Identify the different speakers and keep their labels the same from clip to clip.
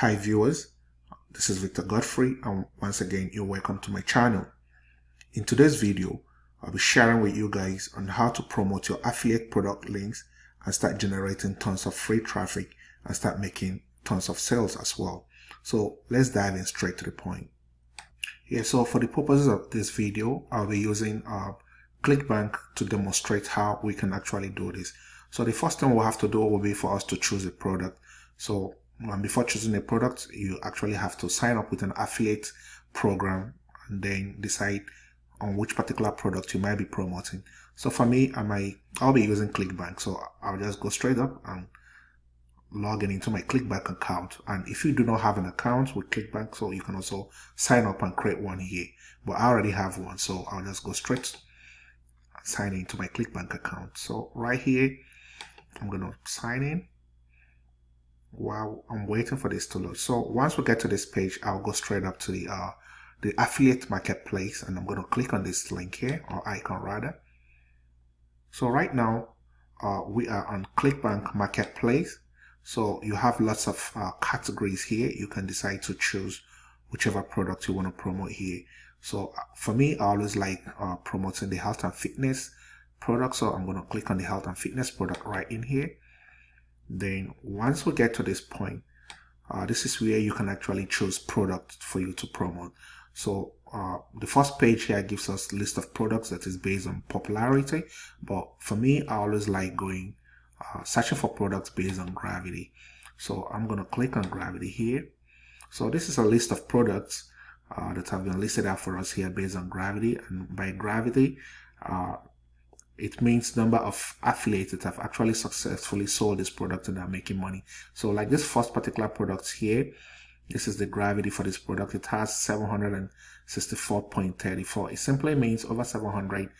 Speaker 1: Hi viewers, this is Victor Godfrey and once again you're welcome to my channel. In today's video, I'll be sharing with you guys on how to promote your affiliate product links and start generating tons of free traffic and start making tons of sales as well. So let's dive in straight to the point. Yeah, so for the purposes of this video, I'll be using uh, ClickBank to demonstrate how we can actually do this. So the first thing we'll have to do will be for us to choose a product. So and before choosing a product, you actually have to sign up with an affiliate program and then decide on which particular product you might be promoting. So for me, I might, I'll be using ClickBank. So I'll just go straight up and log in into my ClickBank account. And if you do not have an account with ClickBank, so you can also sign up and create one here. But I already have one, so I'll just go straight sign into my ClickBank account. So right here, I'm to sign in while I'm waiting for this to load. So once we get to this page, I'll go straight up to the uh, the affiliate marketplace and I'm going to click on this link here or icon rather. So right now uh, we are on ClickBank marketplace. So you have lots of uh, categories here. You can decide to choose whichever product you want to promote here. So uh, for me, I always like uh, promoting the health and fitness product. So I'm going to click on the health and fitness product right in here then once we get to this point uh, this is where you can actually choose product for you to promote. So uh, the first page here gives us list of products that is based on popularity but for me I always like going uh, searching for products based on gravity. So I'm gonna click on gravity here. So this is a list of products uh, that have been listed out for us here based on gravity and by gravity uh, it means number of affiliates that have actually successfully sold this product and are making money. So like this first particular product here, this is the gravity for this product. It has 764.34. It simply means over 700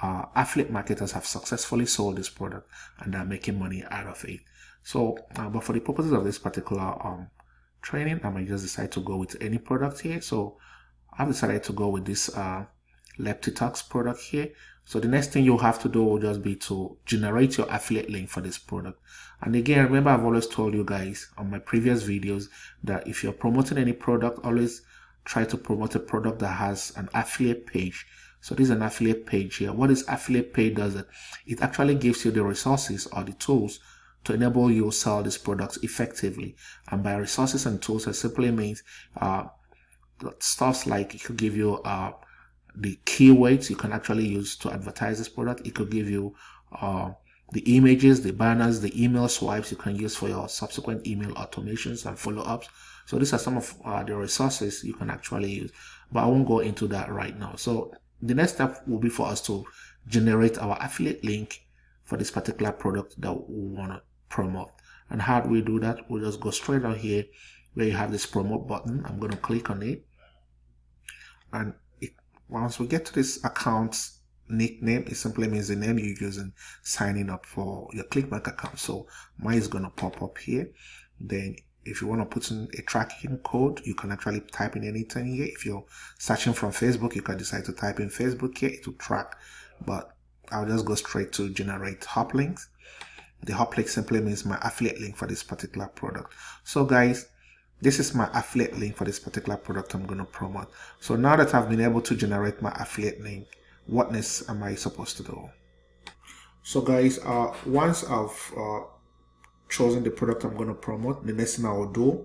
Speaker 1: uh, affiliate marketers have successfully sold this product and are making money out of it. So, uh, but for the purposes of this particular um, training, I might just decide to go with any product here. So I've decided to go with this uh, Leptitox product here. So the next thing you'll have to do will just be to generate your affiliate link for this product. And again, remember I've always told you guys on my previous videos that if you're promoting any product, always try to promote a product that has an affiliate page. So this is an affiliate page here. What affiliate page does it? It actually gives you the resources or the tools to enable you to sell this product effectively. And by resources and tools, it simply means uh, stuff like it could give you uh, the keywords you can actually use to advertise this product. It could give you uh, the images, the banners, the email swipes you can use for your subsequent email automations and follow-ups. So these are some of uh, the resources you can actually use, but I won't go into that right now. So the next step will be for us to generate our affiliate link for this particular product that we want to promote. And how do we do that? We'll just go straight out here where you have this promote button. I'm going to click on it. And once we get to this account nickname, it simply means the name you're using signing up for your ClickBank account. So mine is going to pop up here. Then if you want to put in a tracking code, you can actually type in anything here. If you're searching from Facebook, you can decide to type in Facebook here to track. But I'll just go straight to generate hop links. The hop link simply means my affiliate link for this particular product. So guys, this is my affiliate link for this particular product I'm going to promote. So now that I've been able to generate my affiliate link, what next am I supposed to do? So guys, uh, once I've uh, chosen the product I'm going to promote, the next thing I will do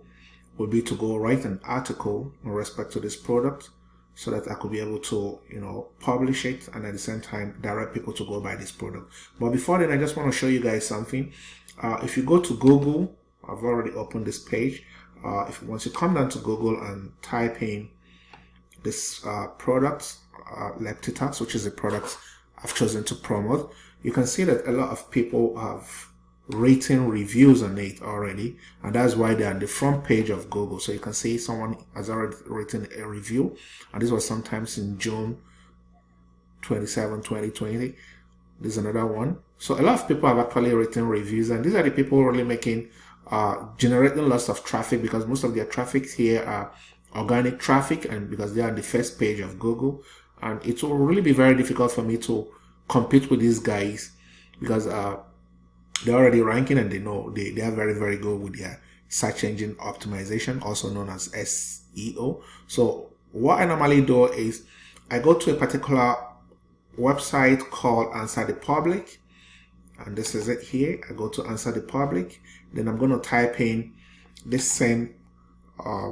Speaker 1: will be to go write an article in respect to this product so that I could be able to, you know, publish it and at the same time direct people to go buy this product. But before then, I just want to show you guys something. Uh, if you go to Google, I've already opened this page uh, if once you come down to Google and type in this uh, product, uh, Leptitox, which is a product I've chosen to promote, you can see that a lot of people have written reviews on it already and that's why they're on the front page of Google. So you can see someone has already written a review and this was sometimes in June 27 2020 there's another one. So a lot of people have actually written reviews and these are the people really making uh, generating lots of traffic because most of their traffic here are organic traffic and because they are on the first page of Google and it will really be very difficult for me to compete with these guys because uh, they're already ranking and they know they, they are very very good with their search engine optimization, also known as SEO. So what I normally do is I go to a particular website called Answer the Public. And this is it here. I go to Answer the Public. Then I'm going to type in this same, uh,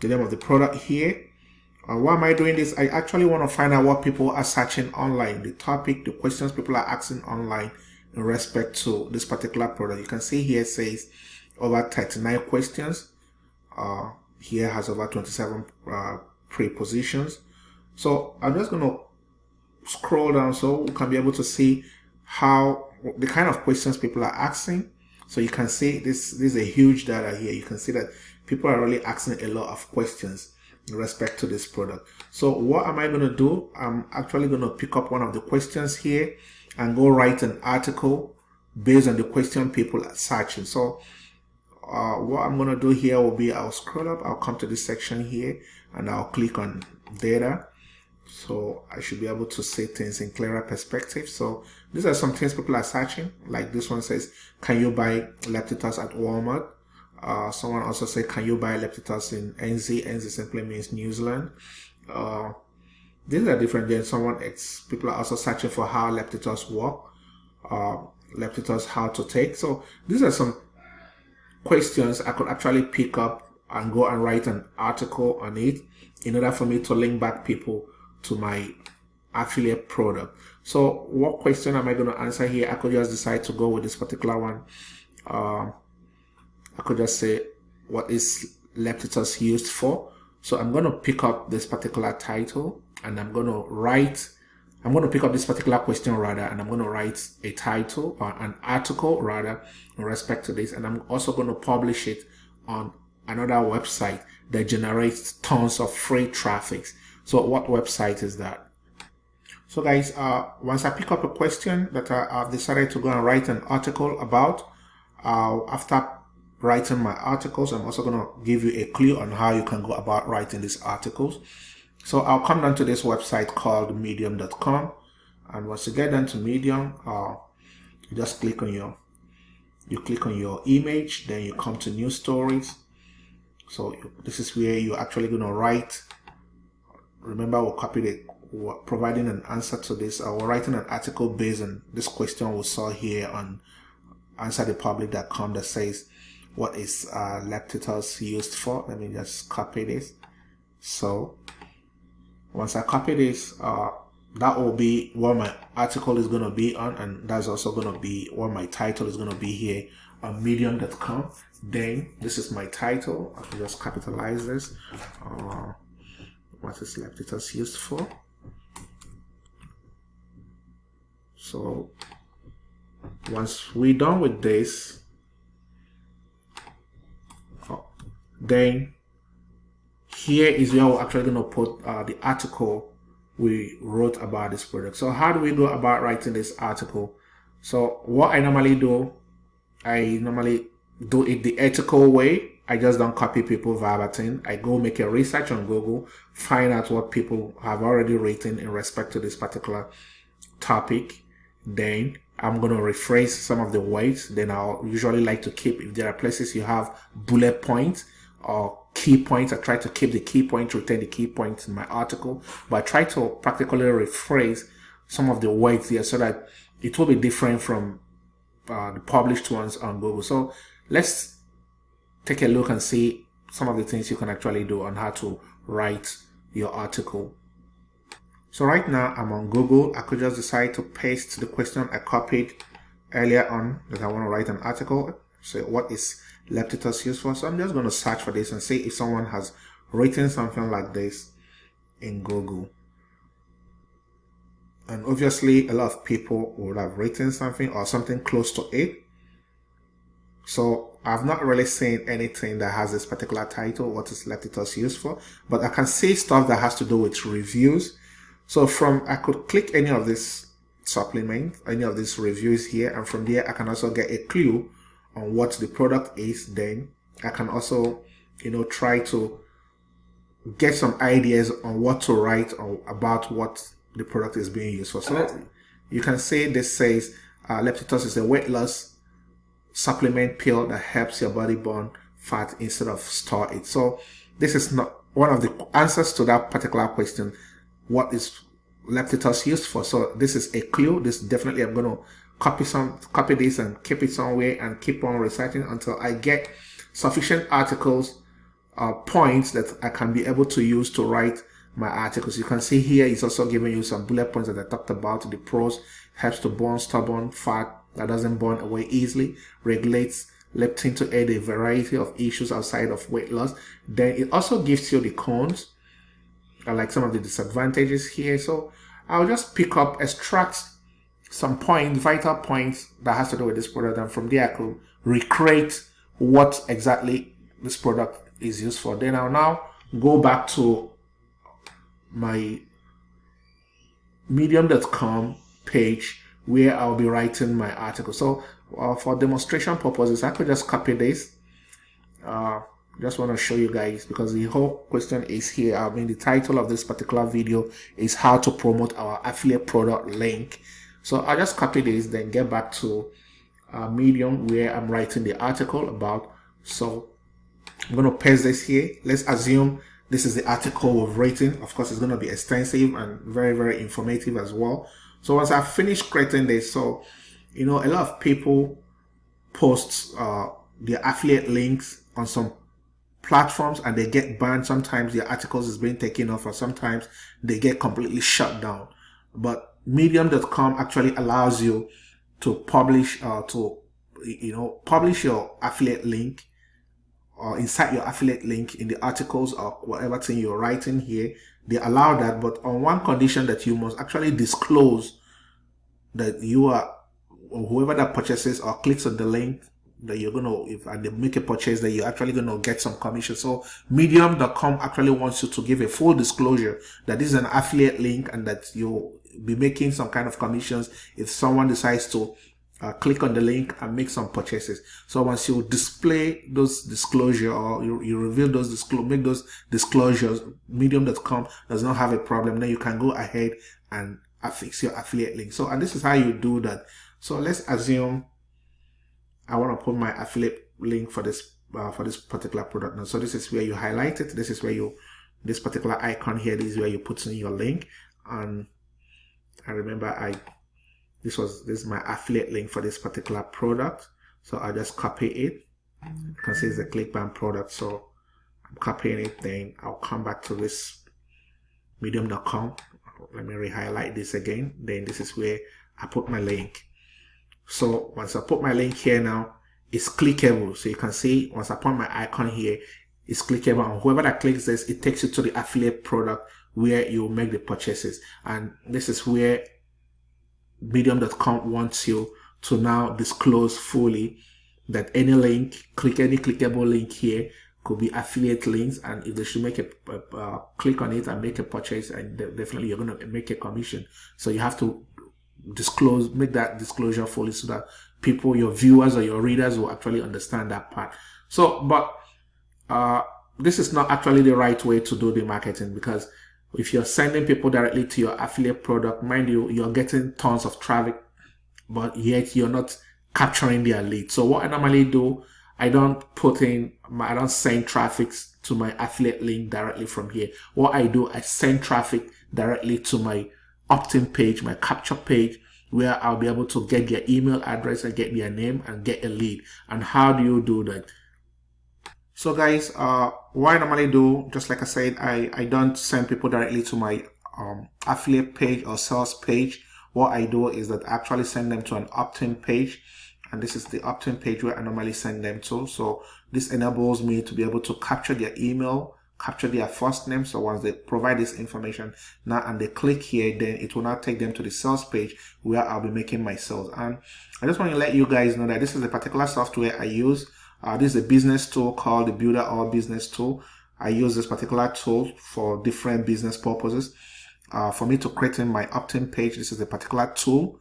Speaker 1: the name of the product here. Uh, why am I doing this? I actually want to find out what people are searching online, the topic, the questions people are asking online in respect to this particular product. You can see here says over 39 questions. Uh, here has over 27 uh, prepositions. So I'm just going to scroll down so we can be able to see how the kind of questions people are asking. So you can see this, this is a huge data here. You can see that people are really asking a lot of questions in respect to this product. So what am I going to do? I'm actually going to pick up one of the questions here and go write an article based on the question people are searching. So uh, what I'm going to do here will be I'll scroll up, I'll come to this section here and I'll click on data. So I should be able to see things in clearer perspective. So these are some things people are searching. Like this one says, can you buy Leptitox at Walmart? Uh, someone also said, can you buy Leptitox in NZ? NZ simply means New Zealand. Uh, these are different than someone X. People are also searching for how Leptitox work. Uh, Leptitox how to take. So these are some questions I could actually pick up and go and write an article on it in order for me to link back people to my affiliate product. So what question am I going to answer here? I could just decide to go with this particular one. Uh, I could just say, what is Leptitox used for? So I'm going to pick up this particular title and I'm going to write I'm going to pick up this particular question rather, and I'm going to write a title or an article rather in respect to this. And I'm also going to publish it on another website that generates tons of free traffic. So what website is that? So guys, uh, once I pick up a question that I, have decided to go and write an article about, uh, after writing my articles, I'm also going to give you a clue on how you can go about writing these articles. So I'll come down to this website called medium.com and once you get down to medium, uh, you just click on your you click on your image, then you come to new stories. So this is where you're actually going to write. Remember, we'll copy the we're providing an answer to this. Uh, we're writing an article based on this question we saw here on answerthepublic.com that says, what is uh, used for? Let me just copy this. So once I copy this, uh, that will be what my article is going to be on and that's also going to be what my title is going to be here on medium.com then this is my title I can just capitalize this uh, what is left? Leptitox used for so once we're done with this oh, then here is where we're actually going to put uh, the article we wrote about this product. So how do we go about writing this article? So what I normally do, I normally do it the ethical way. I just don't copy people verbatim. I go make a research on Google, find out what people have already written in respect to this particular topic. Then I'm going to rephrase some of the words. Then I'll usually like to keep, if there are places you have bullet points or key points. I try to keep the key points, retain the key points in my article, but I try to practically rephrase some of the words here so that it will be different from uh, the published ones on Google. So let's take a look and see some of the things you can actually do on how to write your article. So right now I'm on Google. I could just decide to paste the question I copied earlier on that I want to write an article. So what is Leptitox useful. So I'm just going to search for this and see if someone has written something like this in Google. And obviously a lot of people would have written something or something close to it. So I've not really seen anything that has this particular title, what is Leptitox used for, but I can see stuff that has to do with reviews. So from, I could click any of this supplement, any of these reviews here, and from there I can also get a clue on what the product is then I can also you know try to get some ideas on what to write or about what the product is being used for so you can say this says uh, Leptitox is a weight loss supplement pill that helps your body burn fat instead of store it. So this is not one of the answers to that particular question. What is Leptitox used for? So this is a clue. This definitely I'm going to copy some, copy this and keep it somewhere and keep on reciting until I get sufficient articles, uh, points that I can be able to use to write my articles. You can see here it's also giving you some bullet points that I talked about. The pros helps to burn stubborn fat that doesn't burn away easily, regulates leptin to aid a variety of issues outside of weight loss. Then it also gives you the cons, I uh, like some of the disadvantages here. So I'll just pick up, extract some points, vital points that has to do with this product. And from there I could recreate what exactly this product is used for. Then I'll now go back to my medium.com page where I'll be writing my article. So uh, for demonstration purposes, I could just copy this. Uh, just want to show you guys because the whole question is here. I mean, the title of this particular video is how to promote our affiliate product link. So I'll just copy this, then get back to uh, Medium where I'm writing the article about. So I'm going to paste this here. Let's assume this is the article we've written. Of course, it's going to be extensive and very, very informative as well. So once I've finished creating this, so, you know, a lot of people post uh, their affiliate links on some platforms and they get banned. Sometimes their articles is being taken off or sometimes they get completely shut down. But medium.com actually allows you to publish, uh, to, you know, publish your affiliate link or insert your affiliate link in the articles or whatever thing you're writing here they allow that but on one condition that you must actually disclose that you are whoever that purchases or clicks on the link that you're gonna if and they make a purchase that you're actually gonna get some commission. So medium.com actually wants you to give a full disclosure that this is an affiliate link and that you'll be making some kind of commissions if someone decides to uh, click on the link and make some purchases. So once you display those disclosure or you, you reveal those disclosure, make those disclosures, medium.com does not have a problem. Then you can go ahead and affix your affiliate link. So, and this is how you do that. So let's assume I want to put my affiliate link for this, uh, for this particular product. Now, so this is where you highlight it. This is where you, this particular icon here, this is where you put in your link. And I remember I this was this is my affiliate link for this particular product. So I'll just copy it. You can see it's a ClickBank product. So I'm copying it then I'll come back to this medium.com let me re-highlight this again. Then this is where I put my link. So once I put my link here now it's clickable. So you can see once I put my icon here it's clickable. And whoever that clicks this it takes you to the affiliate product where you make the purchases. And this is where medium.com wants you to now disclose fully that any link, click any clickable link here could be affiliate links. And if they should make a, uh, click on it and make a purchase and definitely you're going to make a commission. So you have to disclose make that disclosure fully so that people your viewers or your readers will actually understand that part. So but uh, this is not actually the right way to do the marketing because if you're sending people directly to your affiliate product, mind you, you're getting tons of traffic, but yet you're not capturing their lead. So what I normally do, I don't put in, I don't send traffic to my affiliate link directly from here. What I do, I send traffic directly to my opt-in page, my capture page, where I'll be able to get their email address and get their name and get a lead. And how do you do that? So guys, uh, what I normally do, just like I said, I, I don't send people directly to my um, affiliate page or sales page. What I do is that I actually send them to an opt-in page. And this is the opt-in page where I normally send them to. So this enables me to be able to capture their email, capture their first name. So once they provide this information now and they click here, then it will now take them to the sales page where I'll be making my sales. And I just want to let you guys know that this is a particular software I use uh, this is a business tool called the Builderall Business Tool. I use this particular tool for different business purposes. Uh, for me to create in my opt-in page, this is a particular tool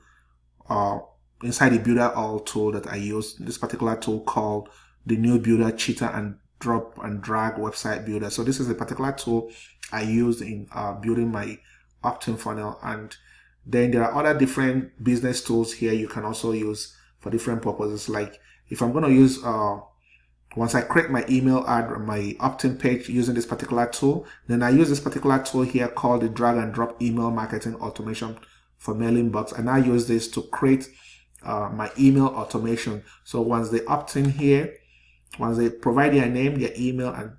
Speaker 1: uh, inside the Builderall tool that I use. This particular tool called the new Builder Cheetah and Drop and Drag Website Builder. So this is a particular tool I use in uh, building my opt-in funnel. And then there are other different business tools here you can also use for different purposes. Like if I'm going to use uh, once I create my email ad my opt-in page using this particular tool, then I use this particular tool here called the drag and drop email marketing automation for MailingBoss. And I use this to create uh, my email automation. So once they opt in here, once they provide their name, their email, and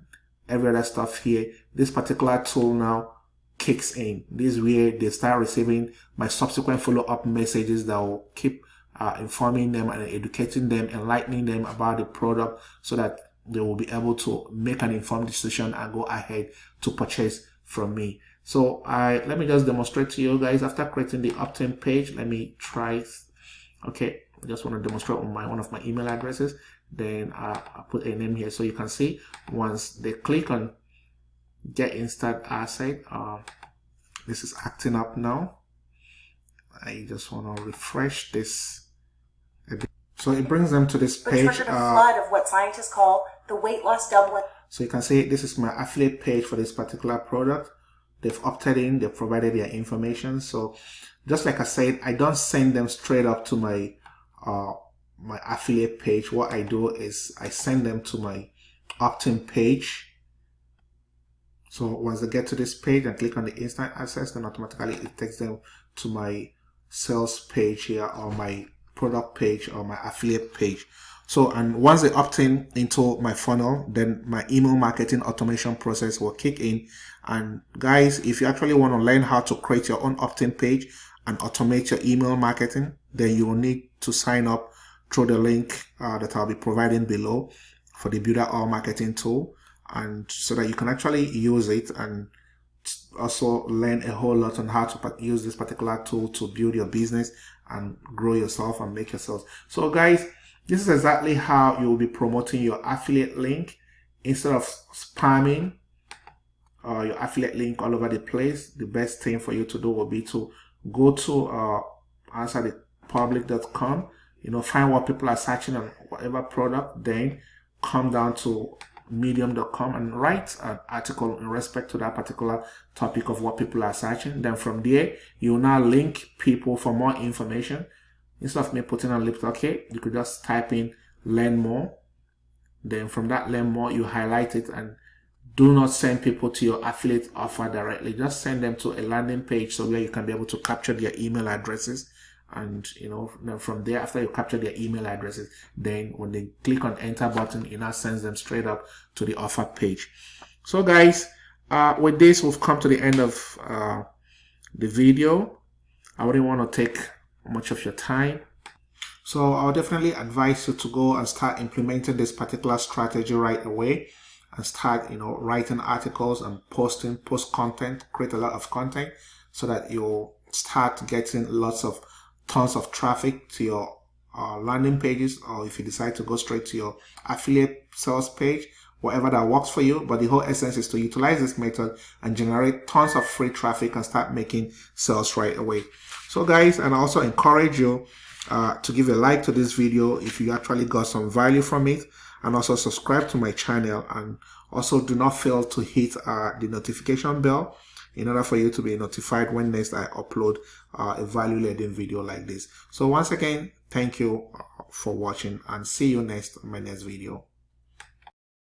Speaker 1: every other stuff here, this particular tool now kicks in. This is where they start receiving my subsequent follow-up messages that will keep uh, informing them and educating them, enlightening them about the product so that they will be able to make an informed decision and go ahead to purchase from me. So I let me just demonstrate to you guys after creating the opt-in page. Let me try. Okay, I just want to demonstrate on my one of my email addresses. Then uh, I put a name here so you can see once they click on get instant asset. Uh, this is acting up now. I just want to refresh this so it brings them to this page.
Speaker 2: Which a uh, flood of what scientists call the weight loss doubling.
Speaker 1: So you can see this is my affiliate page for this particular product. They've opted in, they've provided their information. So just like I said, I don't send them straight up to my uh, my affiliate page. What I do is I send them to my opt-in page. So once they get to this page and click on the instant access, then automatically it takes them to my sales page here or my product page or my affiliate page. So, and once they opt in into my funnel, then my email marketing automation process will kick in. And guys, if you actually want to learn how to create your own opt-in page and automate your email marketing, then you will need to sign up through the link uh, that I'll be providing below for the Builderall marketing tool. And so that you can actually use it and also learn a whole lot on how to use this particular tool to build your business and grow yourself and make yourself. So guys, this is exactly how you will be promoting your affiliate link instead of spamming uh, your affiliate link all over the place. The best thing for you to do will be to go to uh, answerthepublic.com, you know, find what people are searching on whatever product, then come down to medium.com and write an article in respect to that particular topic of what people are searching. Then from there, you now link people for more information. Instead of me putting on lip okay, you could just type in learn more. Then from that learn more, you highlight it and do not send people to your affiliate offer directly. Just send them to a landing page so where you can be able to capture their email addresses and you know from there after you capture their email addresses then when they click on enter button it now sends them straight up to the offer page. So guys uh, with this we've come to the end of uh, the video. I wouldn't want to take much of your time. So I'll definitely advise you to go and start implementing this particular strategy right away and start you know writing articles and posting post content create a lot of content so that you'll start getting lots of tons of traffic to your uh, landing pages or if you decide to go straight to your affiliate sales page whatever that works for you. But the whole essence is to utilize this method and generate tons of free traffic and start making sales right away. So guys and I also encourage you uh, to give a like to this video if you actually got some value from it. And also subscribe to my channel. And also do not fail to hit uh, the notification bell in order for you to be notified when next I upload uh, a value laden video like this. So once again, thank you uh, for watching and see you next my next video.